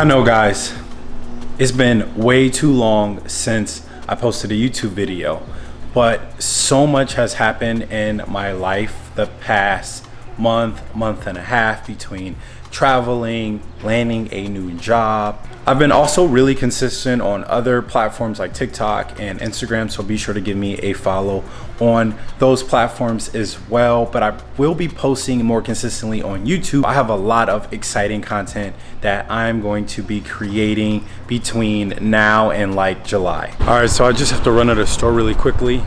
I know guys, it's been way too long since I posted a YouTube video, but so much has happened in my life the past month, month and a half between traveling, landing a new job. I've been also really consistent on other platforms like TikTok and Instagram, so be sure to give me a follow on those platforms as well. But I will be posting more consistently on YouTube. I have a lot of exciting content that I'm going to be creating between now and like July. All right, so I just have to run to the store really quickly.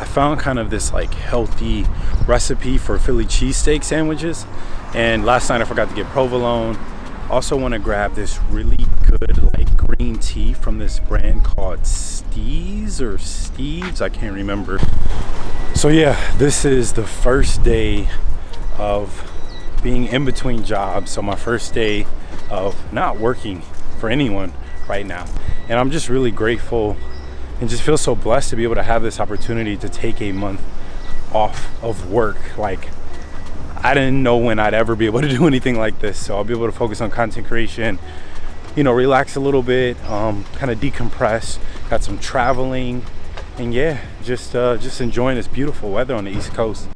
I found kind of this like healthy recipe for Philly cheesesteak sandwiches. And last night I forgot to get provolone. Also want to grab this really good like green tea from this brand called Steaz or Steves. I can't remember. So yeah, this is the first day of being in between jobs. So my first day of not working for anyone right now. And I'm just really grateful and just feel so blessed to be able to have this opportunity to take a month off of work. Like I didn't know when I'd ever be able to do anything like this so I'll be able to focus on content creation you know relax a little bit um, kind of decompress got some traveling and yeah just uh, just enjoying this beautiful weather on the east coast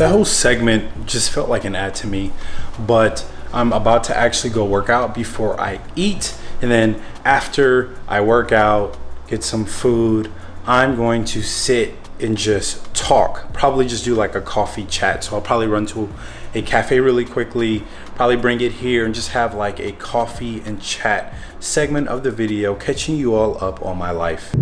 that whole segment just felt like an ad to me but i'm about to actually go work out before i eat and then after i work out get some food i'm going to sit and just talk. Probably just do like a coffee chat. So i'll probably run to a cafe really quickly probably bring it here and just have like a coffee and chat segment of the video catching you all up on my life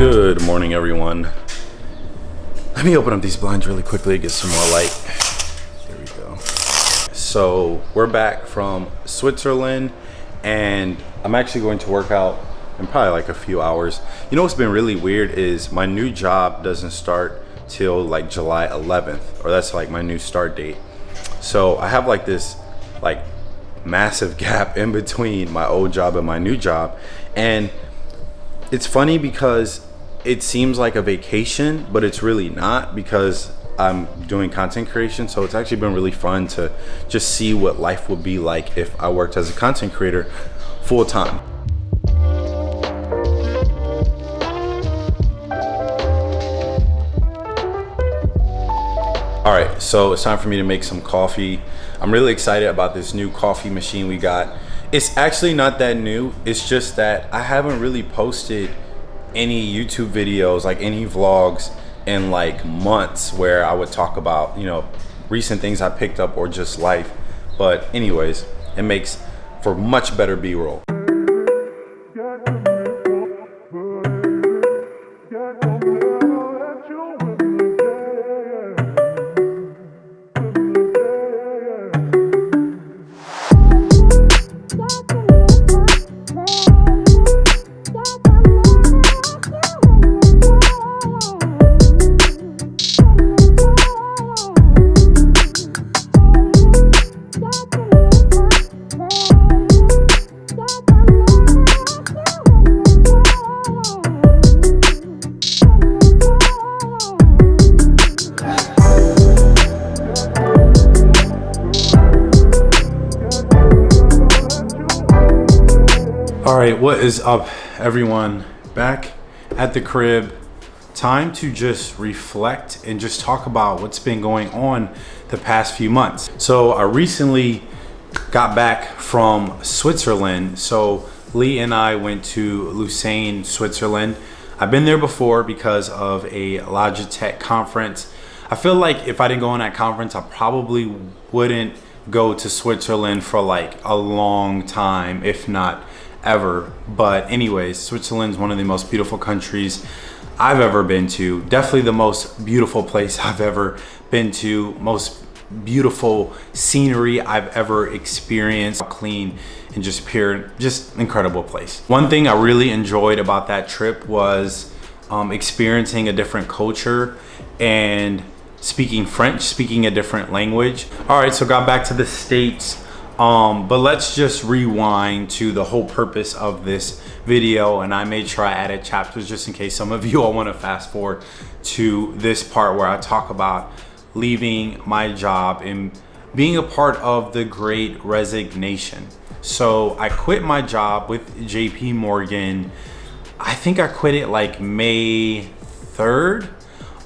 Good morning, everyone. Let me open up these blinds really quickly to get some more light. There we go. So we're back from Switzerland and I'm actually going to work out in probably like a few hours. You know what's been really weird is my new job doesn't start till like July 11th or that's like my new start date. So I have like this like massive gap in between my old job and my new job and it's funny because it seems like a vacation, but it's really not because I'm doing content creation. So it's actually been really fun to just see what life would be like if I worked as a content creator full time. All right, so it's time for me to make some coffee. I'm really excited about this new coffee machine we got. It's actually not that new. It's just that I haven't really posted any YouTube videos, like any vlogs in like months where I would talk about, you know, recent things I picked up or just life. But anyways, it makes for much better B-roll. All right, what is up, everyone? Back at the crib. Time to just reflect and just talk about what's been going on the past few months. So, I recently got back from Switzerland. So, Lee and I went to Lucerne, Switzerland. I've been there before because of a Logitech conference. I feel like if I didn't go on that conference, I probably wouldn't go to Switzerland for like a long time, if not ever. But anyways, Switzerland's one of the most beautiful countries I've ever been to. Definitely the most beautiful place I've ever been to. Most beautiful scenery I've ever experienced. Clean and just pure, just incredible place. One thing I really enjoyed about that trip was um, experiencing a different culture and speaking French, speaking a different language. All right, so got back to the States. Um, but let's just rewind to the whole purpose of this video and I made sure I added chapters just in case some of you all want to fast forward to this part where I talk about leaving my job and being a part of the great resignation. So I quit my job with JP Morgan. I think I quit it like May 3rd.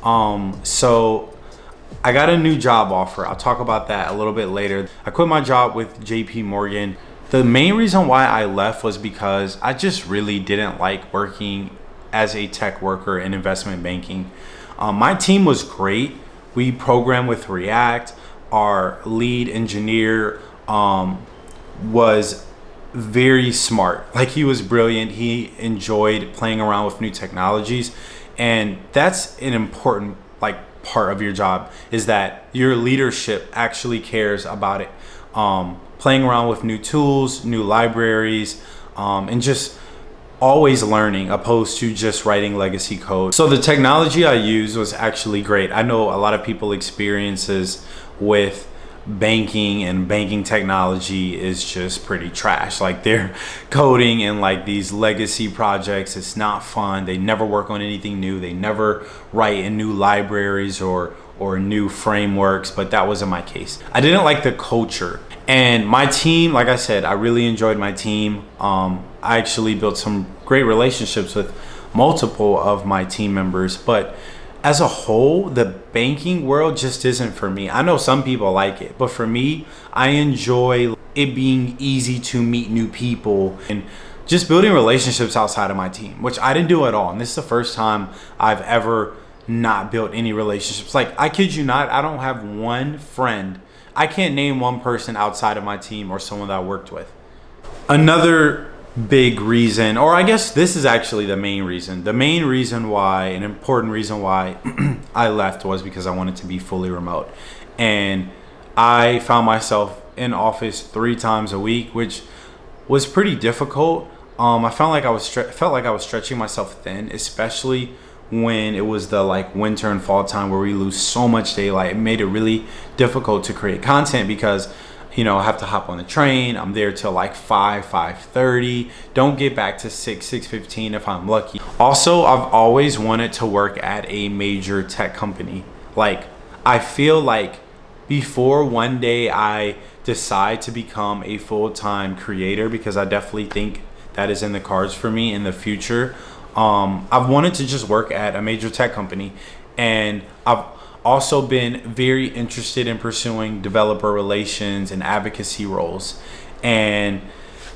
Um, so I got a new job offer. I'll talk about that a little bit later. I quit my job with JP Morgan. The main reason why I left was because I just really didn't like working as a tech worker in investment banking. Um, my team was great. We program with React. Our lead engineer um, was very smart. Like he was brilliant. He enjoyed playing around with new technologies. And that's an important like part of your job is that your leadership actually cares about it. Um, playing around with new tools, new libraries, um, and just always learning opposed to just writing legacy code. So the technology I used was actually great. I know a lot of people experiences with banking and banking technology is just pretty trash. Like they're coding in like these legacy projects. It's not fun. They never work on anything new. They never write in new libraries or or new frameworks but that wasn't my case. I didn't like the culture. And my team like i said i really enjoyed my team. Um, i actually built some great relationships with multiple of my team members but as a whole, the banking world just isn't for me. I know some people like it, but for me, I enjoy it being easy to meet new people and just building relationships outside of my team, which I didn't do at all. And this is the first time I've ever not built any relationships. Like, I kid you not, I don't have one friend. I can't name one person outside of my team or someone that I worked with. Another big reason, or I guess this is actually the main reason. The main reason why, an important reason why I left was because I wanted to be fully remote. And I found myself in office three times a week, which was pretty difficult. Um, I felt like I was felt like I was stretching myself thin, especially when it was the like winter and fall time where we lose so much daylight. It made it really difficult to create content because you know, I have to hop on the train. I'm there till like 5, 5.30. Don't get back to 6, 6.15 if I'm lucky. Also, I've always wanted to work at a major tech company. Like, I feel like before one day I decide to become a full-time creator, because I definitely think that is in the cards for me in the future, um, I've wanted to just work at a major tech company. And I've also been very interested in pursuing developer relations and advocacy roles. And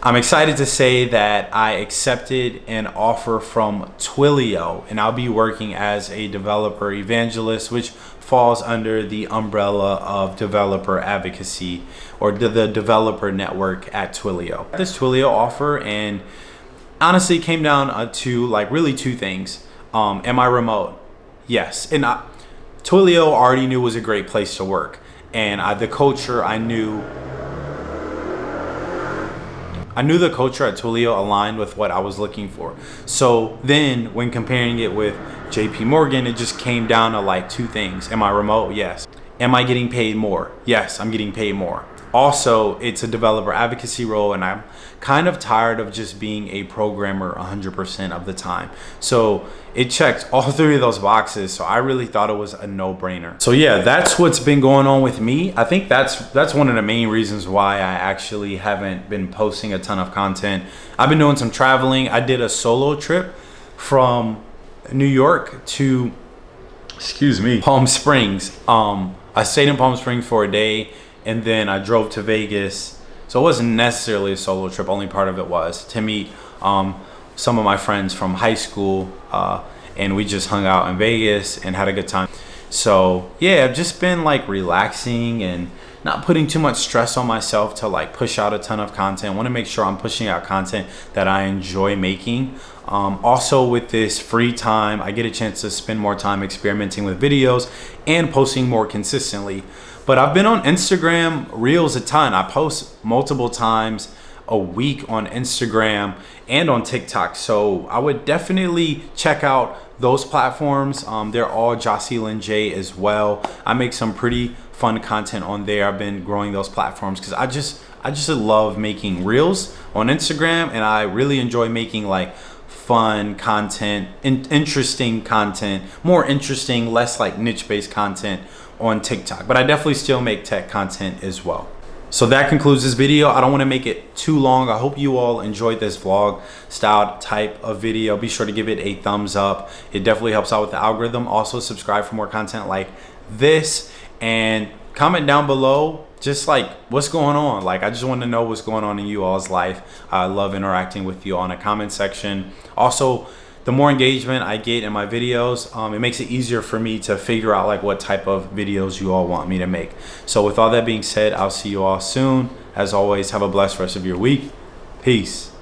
I'm excited to say that I accepted an offer from Twilio and I'll be working as a developer evangelist, which falls under the umbrella of developer advocacy or the developer network at Twilio. This Twilio offer and honestly came down uh, to like really two things. Um, am I remote? Yes. And I, Twilio already knew was a great place to work. And I, the culture I knew I knew the culture at Twilio aligned with what I was looking for. So then when comparing it with JP Morgan, it just came down to like two things. Am I remote? Yes. Am I getting paid more? Yes, I'm getting paid more. also it's a developer advocacy role and i'm kind of tired of just being a programmer 100% of the time. So it checked all three of those boxes so i really thought it was a no-brainer. So yeah that's what's been going on with me. I think that's that's one of the main reasons why i actually haven't been posting a ton of content. I've been doing some traveling. I did a solo trip from new york to excuse me palm springs. Um i stayed in palm springs for a day and then I drove to Vegas. So it wasn't necessarily a solo trip. Only part of it was to meet um, some of my friends from high school, uh, and we just hung out in Vegas and had a good time. So yeah, I've just been like relaxing and not putting too much stress on myself to like push out a ton of content. I want to make sure I'm pushing out content that I enjoy making. Um, also with this free time, I get a chance to spend more time experimenting with videos and posting more consistently. But I've been on Instagram Reels a ton. I post multiple times a week on Instagram and on TikTok. So I would definitely check out those platforms. Um, they're all Jocelyn J as well. I make some pretty fun content on there. I've been growing those platforms because I just I just love making reels on Instagram and I really enjoy making like fun content, in interesting content, more interesting, less like niche based content on TikTok. But I definitely still make tech content as well. So that concludes this video. I don't want to make it too long. I hope you all enjoyed this vlog style type of video. Be sure to give it a thumbs up. It definitely helps out with the algorithm. Also subscribe for more content like this and comment down below just like what's going on like i just want to know what's going on in you all's life i love interacting with you on a comment section also the more engagement I get in my videos, um, it makes it easier for me to figure out like what type of videos you all want me to make. So with all that being said, I'll see you all soon. As always, have a blessed rest of your week. Peace.